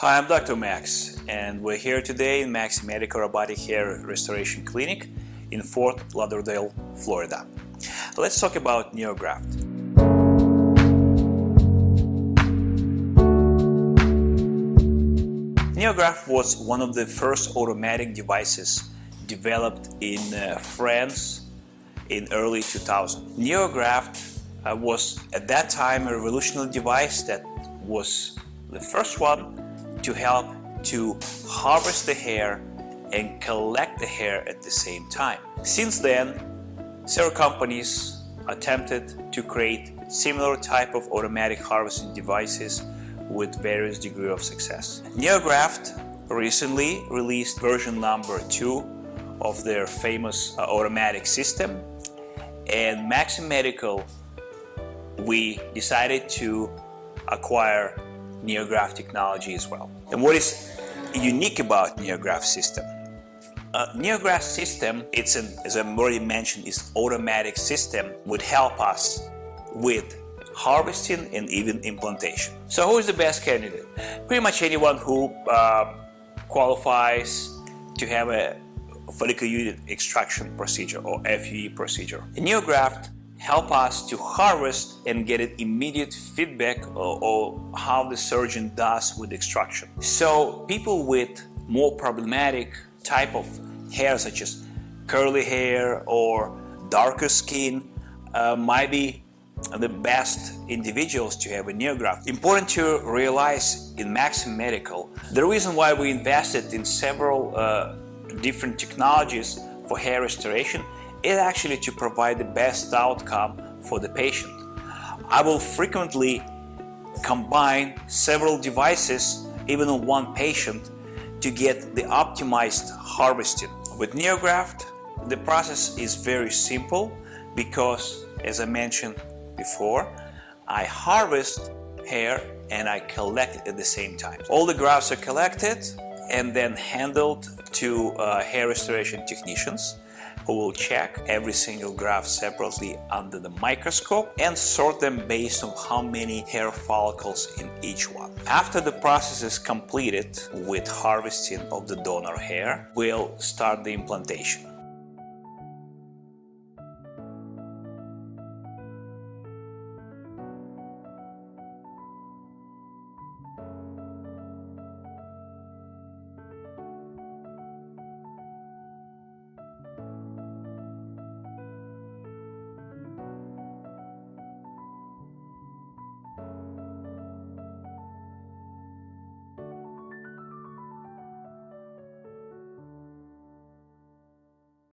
Hi, I'm Dr. Max and we're here today in Max Medical Robotic Hair Restoration Clinic in Fort Lauderdale, Florida. Let's talk about NeoGraft. NeoGraft was one of the first automatic devices developed in uh, France in early 2000. NeoGraft uh, was at that time a revolutionary device that was the first one to help to harvest the hair and collect the hair at the same time. Since then, several companies attempted to create similar type of automatic harvesting devices with various degree of success. NeoGraft recently released version number 2 of their famous uh, automatic system and Maxim Medical we decided to acquire NeoGraft technology as well. And what is unique about NeoGraft system? Uh, NeoGraft system, it's an, as I already mentioned, is automatic system would help us with harvesting and even implantation. So who is the best candidate? Pretty much anyone who uh, qualifies to have a follicular unit extraction procedure or FUE procedure. A NeoGraft help us to harvest and get an immediate feedback or, or, how the surgeon does with extraction. So people with more problematic type of hair such as curly hair or darker skin uh, might be the best individuals to have a NeoGraft. Important to realize in Maxim Medical, the reason why we invested in several uh, different technologies for hair restoration is actually to provide the best outcome for the patient. I will frequently combine several devices even on one patient to get the optimized harvesting. With NeoGraft, the process is very simple because, as I mentioned before, I harvest hair and I collect it at the same time. All the grafts are collected and then handled to uh, hair restoration technicians who will check every single graft separately under the microscope and sort them based on how many hair follicles in each one. After the process is completed with harvesting of the donor hair, we'll start the implantation.